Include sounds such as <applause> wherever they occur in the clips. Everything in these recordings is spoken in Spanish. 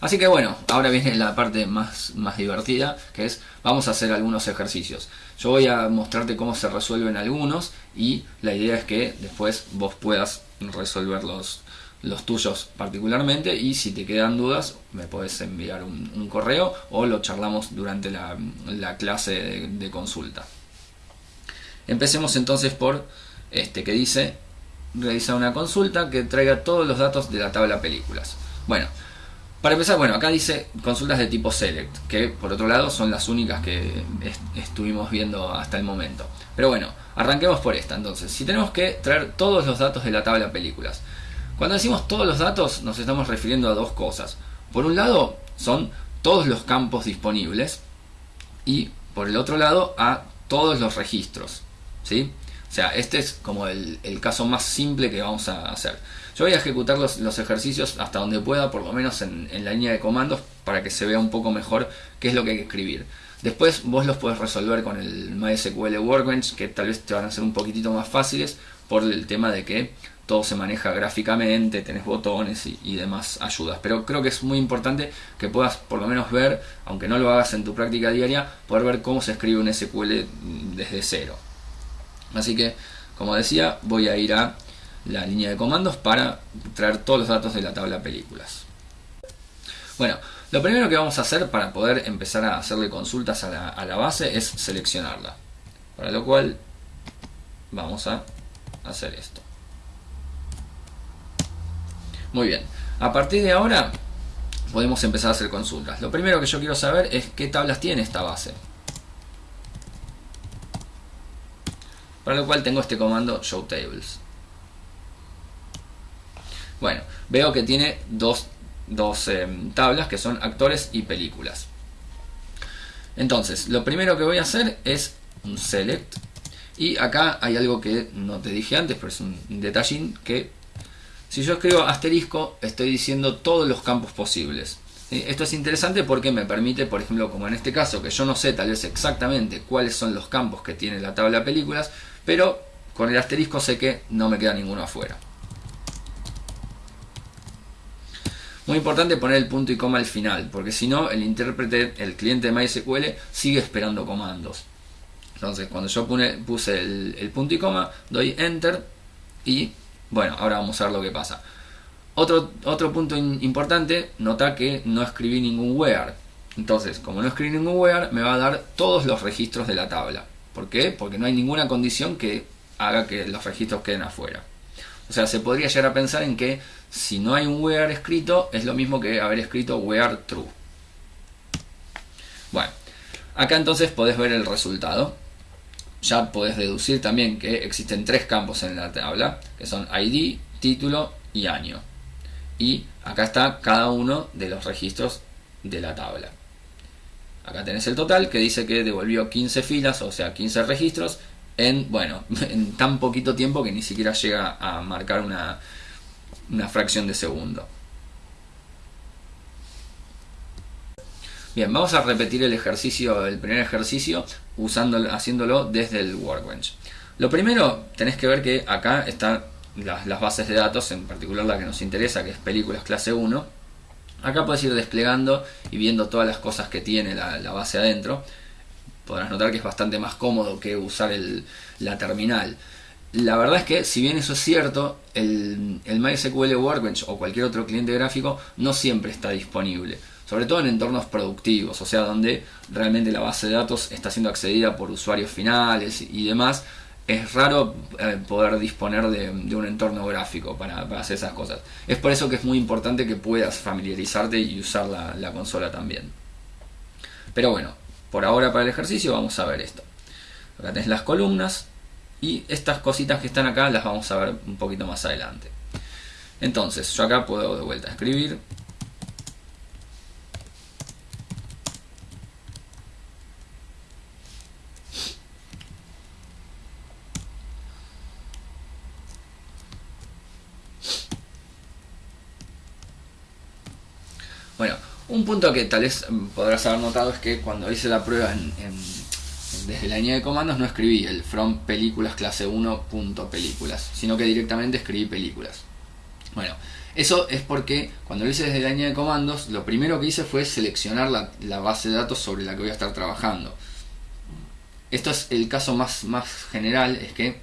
Así que bueno, ahora viene la parte más, más divertida, que es vamos a hacer algunos ejercicios. Yo voy a mostrarte cómo se resuelven algunos y la idea es que después vos puedas resolver los, los tuyos particularmente y si te quedan dudas me puedes enviar un, correo o lo charlamos durante la, clase de, consulta. Empecemos entonces por este que dice realizar una consulta que traiga todos los datos de la tabla películas. Bueno, para empezar, bueno, acá dice consultas de tipo select, que por otro lado son las únicas que estuvimos viendo hasta el momento. Pero bueno, arranquemos por esta entonces. Si tenemos que traer todos los datos de la tabla películas. Cuando decimos todos los datos nos estamos refiriendo a dos cosas. Por un lado son todos los campos disponibles y por el otro lado a todos los registros. ¿sí? O sea, este es como el, caso más simple que vamos a hacer. Yo voy a ejecutar los, ejercicios hasta donde pueda, por lo menos en, la línea de comandos, para que se vea un poco mejor qué es lo que hay que escribir. Después vos los puedes resolver con el MySQL Workbench, que tal vez te van a ser un poquitito más fáciles por el tema de que todo se maneja gráficamente, tenés botones y, demás ayudas. Pero creo que es muy importante que puedas por lo menos ver, aunque no lo hagas en tu práctica diaria, poder ver cómo se escribe un SQL desde cero. Así que, como decía, voy a ir a la línea de comandos para traer todos los datos de la tabla películas. Bueno, lo primero que vamos a hacer para poder empezar a hacerle consultas a la, a la base es seleccionarla. Para lo cual vamos a hacer esto. Muy bien, a partir de ahora podemos empezar a hacer consultas. Lo primero que yo quiero saber es qué tablas tiene esta base. Para lo cual tengo este comando showTables. Bueno, veo que tiene dos, em, tablas que son actores y películas. Entonces, lo primero que voy a hacer es un select. Y acá hay algo que no te dije antes, pero es un detallín que si yo escribo asterisco, estoy diciendo todos los campos posibles. Esto es interesante porque me permite, por ejemplo, como en este caso, que yo no sé tal vez exactamente cuáles son los campos que tiene la tabla películas, pero con el asterisco sé que no me queda ninguno afuera. Muy importante poner el punto y coma al final, porque si no, el intérprete, el cliente de MySQL, sigue esperando comandos. Entonces, cuando yo puse el punto y coma, doy Enter y bueno, ahora vamos a ver lo que pasa. Otro, otro punto importante, nota que no escribí ningún where. Entonces, como no escribí ningún where, me va a dar todos los registros de la tabla. ¿Por qué? Porque no hay ninguna condición que haga que los registros queden afuera. O sea, se podría llegar a pensar en que si no hay un where escrito, es lo mismo que haber escrito where true. Bueno, acá entonces podés ver el resultado ya podés deducir también que existen tres campos en la tabla, que son ID, título y año. Y acá está cada uno de los registros de la tabla. Acá tenés el total que dice que devolvió 15 filas, o sea 15 registros, en, bueno, <laughs> en tan poquito tiempo que ni siquiera llega a marcar una, una fracción de segundo. Bien, vamos a repetir el ejercicio, el primer ejercicio, usando, haciéndolo desde el Workbench. Lo primero, tenés que ver que acá están las, bases de datos, en particular la que nos interesa, que es películas clase 1. Acá puedes ir desplegando y viendo todas las cosas que tiene la, base adentro. Podrás notar que es bastante más cómodo que usar la terminal. La verdad es que, si bien eso es cierto, el, el MySQL Workbench o cualquier otro cliente gráfico no siempre está disponible sobre todo en entornos productivos, o sea, donde realmente la base de datos está siendo accedida por usuarios finales y demás, es raro eh, poder disponer de, un entorno gráfico para, hacer esas cosas. Es por eso que es muy importante que puedas familiarizarte y usar la, consola también. Pero bueno, por ahora para el ejercicio vamos a ver esto. Acá tenés las columnas y estas cositas que están acá las vamos a ver un poquito más adelante. Entonces, yo acá puedo de vuelta escribir Bueno, un punto que tal vez podrás haber notado es que cuando hice la prueba desde la línea de comandos no escribí el from películas clase 1 punto películas, sino que directamente escribí películas. Bueno, Eso es porque cuando lo hice desde la línea de comandos, lo primero que hice fue seleccionar la, base de datos sobre la que voy a estar trabajando. Esto es el caso más, más general, es que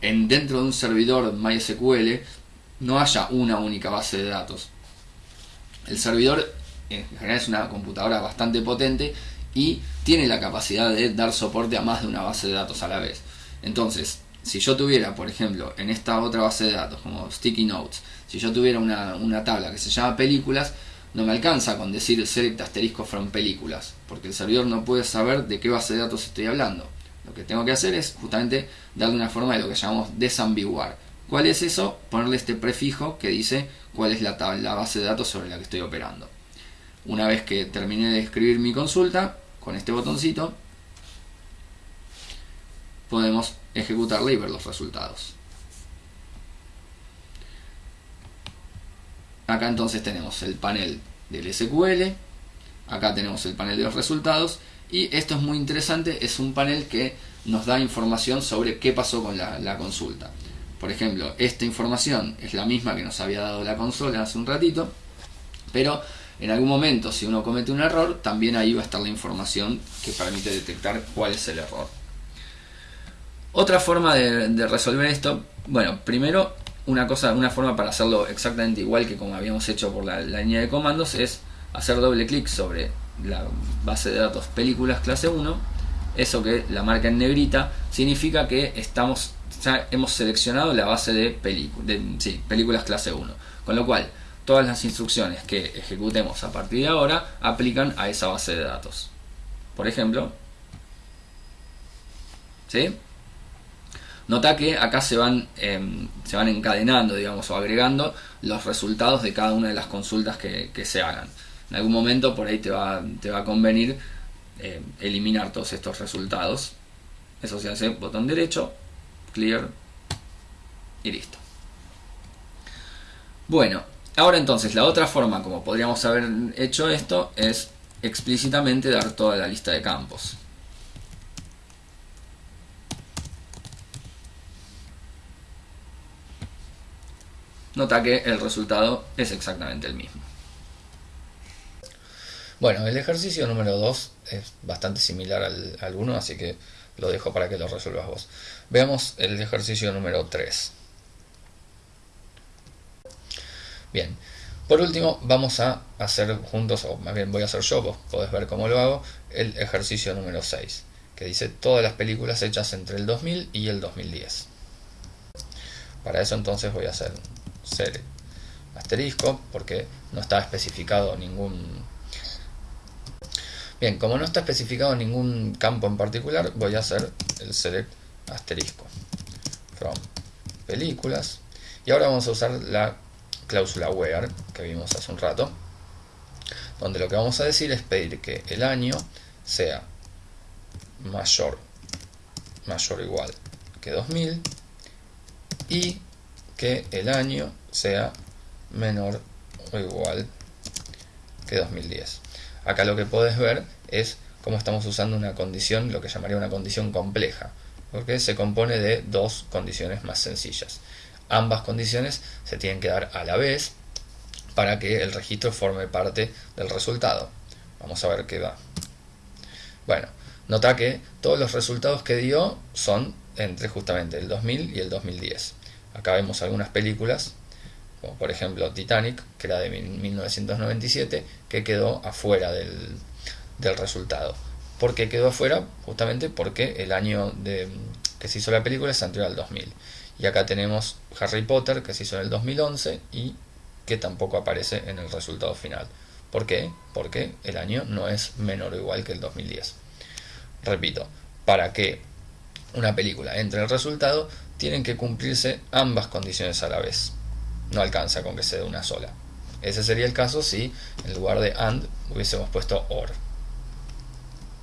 en, dentro de un servidor MySQL no haya una única base de datos. El servidor en general es una computadora bastante potente y tiene la capacidad de dar soporte a más de una base de datos a la vez. Entonces, si yo tuviera, por ejemplo, en esta otra base de datos como Sticky Notes, si yo tuviera una, tabla que se llama películas, no me alcanza con decir select asterisco from películas, porque el servidor no puede saber de qué base de datos estoy hablando. Lo que tengo que hacer es justamente darle una forma de lo que llamamos desambiguar. ¿Cuál es eso? Ponerle este prefijo que dice cuál es la, la base de datos sobre la que estoy operando. Una vez que terminé de escribir mi consulta, con este botoncito, podemos ejecutarla y ver los resultados. Acá entonces tenemos el panel del SQL, acá tenemos el panel de los resultados y esto es muy interesante, es un panel que nos da información sobre qué pasó con la, consulta. Por ejemplo, esta información es la misma que nos había dado la consola hace un ratito, pero en algún momento si uno comete un error, también ahí va a estar la información que permite detectar cuál es el error. Otra forma de, resolver esto, bueno, primero una cosa, una forma para hacerlo exactamente igual que como habíamos hecho por la, línea de comandos es hacer doble clic sobre la base de datos películas clase 1. Eso que la marca en negrita significa que estamos ya hemos seleccionado la base de, películas clase 1. Con lo cual, todas las instrucciones que ejecutemos a partir de ahora aplican a esa base de datos. Por ejemplo, ¿sí? Nota que acá se van, em, se van encadenando, digamos, o agregando los resultados de cada una de las consultas que, se hagan. En algún momento por ahí te va, te va a convenir em, eliminar todos estos resultados. Eso se hace botón derecho, clear y listo. Bueno, ahora entonces la otra forma como podríamos haber hecho esto es explícitamente dar toda la lista de campos. nota que el resultado es exactamente el mismo. Bueno, el ejercicio número 2 es bastante similar al, 1, así que lo dejo para que lo resuelvas vos. Veamos el ejercicio número 3. Bien, por último vamos a hacer juntos, o más bien voy a hacer yo, vos podés ver cómo lo hago, el ejercicio número 6, que dice todas las películas hechas entre el 2000 y el 2010. Para eso entonces voy a hacer select asterisco porque no está especificado ningún bien como no está especificado ningún campo en particular voy a hacer el select asterisco from películas y ahora vamos a usar la cláusula where que vimos hace un rato donde lo que vamos a decir es pedir que el año sea mayor mayor o igual que 2000 y que el año sea menor o igual que 2010. Acá lo que puedes ver es cómo estamos usando una condición, lo que llamaría una condición compleja, porque se compone de dos condiciones más sencillas. Ambas condiciones se tienen que dar a la vez para que el registro forme parte del resultado. Vamos a ver qué va. Bueno, nota que todos los resultados que dio son entre justamente el 2000 y el 2010. Acá vemos algunas películas, como por ejemplo Titanic, que era de 1997, que quedó afuera del, resultado. ¿Por qué quedó afuera? Justamente porque el año de, que se hizo la película es anterior al 2000. Y acá tenemos Harry Potter, que se hizo en el 2011 y que tampoco aparece en el resultado final. ¿Por qué? Porque el año no es menor o igual que el 2010. Repito, para que una película entre en el resultado, tienen que cumplirse ambas condiciones a la vez. No alcanza con que se dé una sola. Ese sería el caso si en lugar de AND hubiésemos puesto OR.